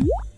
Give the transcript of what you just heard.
Woo!